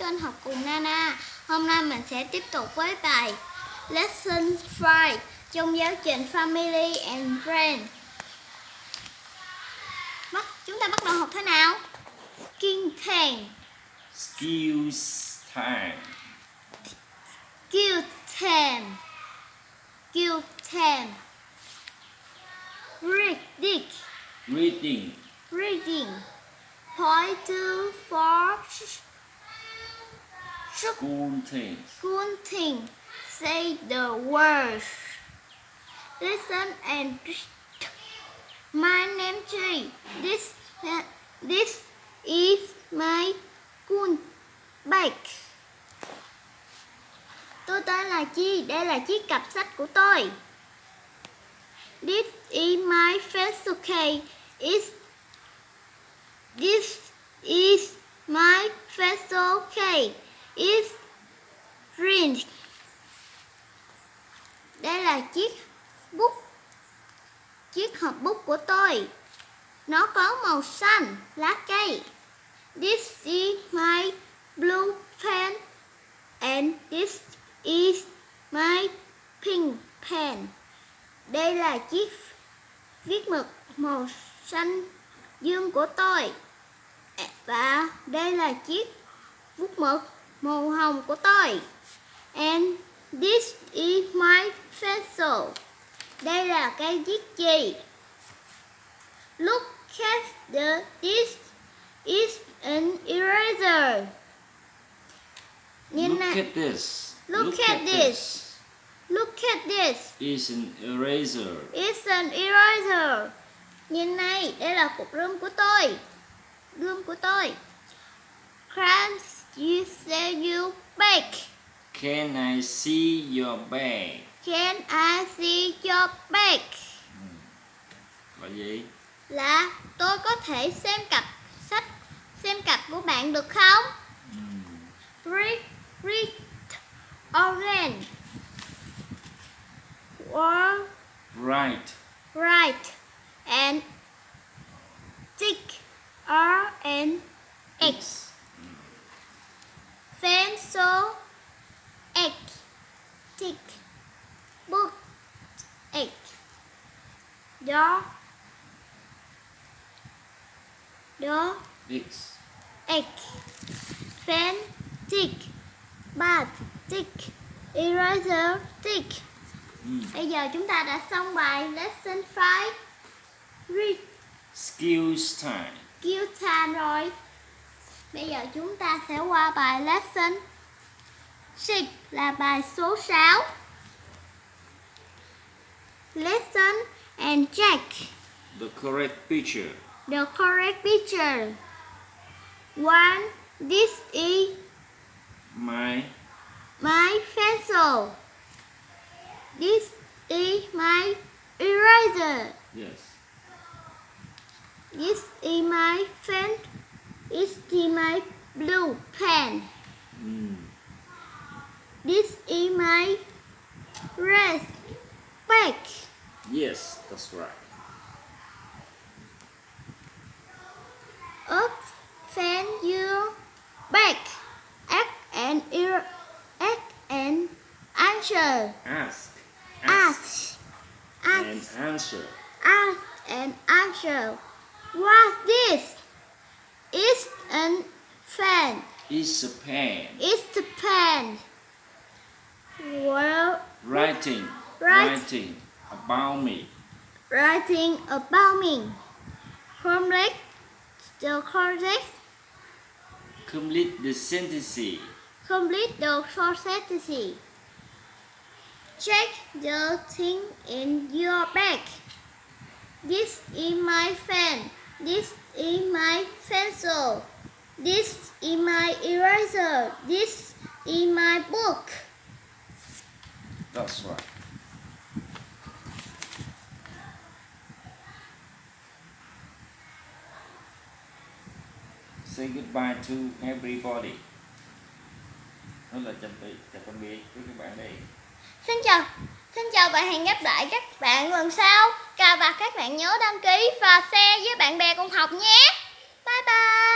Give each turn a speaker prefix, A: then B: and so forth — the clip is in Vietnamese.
A: kênh học cùng Nana. Hôm nay mình sẽ tiếp tục với bài Lesson 5 trong giáo trình Family and Friends. Bắt chúng ta bắt đầu học thế nào? Skin tan,
B: Skills time.
A: kill tan, kill tan. Read, dig,
B: Reading.
A: reading. Point to for
B: School things.
A: Good thing. Say the words. Listen and read. My name Tree. This this is my good bike. Tôi tên là Chi. Đây là chiếc cặp sách của tôi. This is my pencil case. Is this is my pencil case. Is green. Đây là chiếc bút, Chiếc hộp bút của tôi. Nó có màu xanh, Lá cây. This is my blue pen And this is my pink pen. Đây là chiếc viết mực màu xanh dương của tôi. Và đây là chiếc bút mực màu hồng của tôi And this is my pencil. Đây là cây viết chì. Look at the this is an eraser. Nhìn
B: Look
A: này,
B: at this.
A: look, at, this. Look at this.
B: Is an eraser.
A: It's an eraser. Nhìn này, đây là cục rơm của tôi. Rơm của tôi. Can you say you bake?
B: Can I see your bag?
A: Can I see your bag?
B: Là gì?
A: Là tôi có thể xem cặp sách xem cặp của bạn được không?
B: Hmm.
A: Read, read, orange. Or
B: Right.
A: right and tick R and X. Pencil X tick book X door door
B: X.
A: X pen tick. Bat tick. Eraser. Tick.
B: Hmm.
A: Bây giờ chúng ta đã xong bài lesson 5 Read.
B: Skills time.
A: Kill time rồi. Bây giờ chúng ta sẽ qua bài lesson 6 là bài số 6 Lesson and check
B: The correct picture.
A: the correct picture One, this is
B: My
A: my pencil This is my eraser
B: yes.
A: This is my pen. This is my blue pen.
B: Hmm.
A: This is my red bag.
B: Yes, that's right.
A: Open your bag. Ask and er, ask and answer.
B: Ask.
A: Ask. Ask.
B: And answer.
A: Ask and answer. What's this? It's a pen.
B: Is a pen.
A: It's the pen. Well,
B: Writing.
A: Right.
B: Writing about me.
A: writing about me. Complete the correct,
B: Complete the sentence.
A: complete the short sentence. Check the thing in your bag. This is my pen. This is my pencil. This is my eraser. This is my book.
B: That's right. Say goodbye to everybody. Đó là chào tạm chào tạm biệt với các bạn đây.
A: Xin chào, xin chào và hẹn gặp lại các bạn lần sau. Và các bạn nhớ đăng ký và share với bạn bè cùng học nhé. Bye bye.